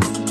Bye.